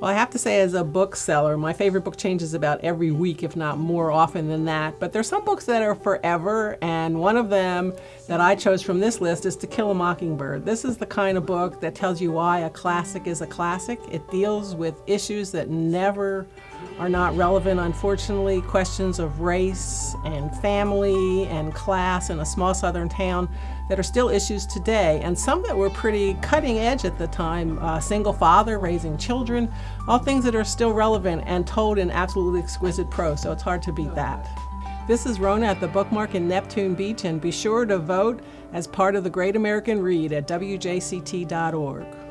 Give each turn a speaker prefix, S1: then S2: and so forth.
S1: Well, I have to say, as a bookseller, my favorite book changes about every week, if not more often than that. But there's some books that are forever, and one of them that I chose from this list is To Kill a Mockingbird. This is the kind of book that tells you why a classic is a classic. It deals with issues that never are not relevant, unfortunately, questions of race and family and class in a small southern town that are still issues today, and some that were pretty cutting edge at the time. Uh, single father raising children, all things that are still relevant and told in absolutely exquisite prose, so it's hard to beat that. This is Rona at the Bookmark in Neptune Beach, and be sure to vote as part of the Great American Read at WJCT.org.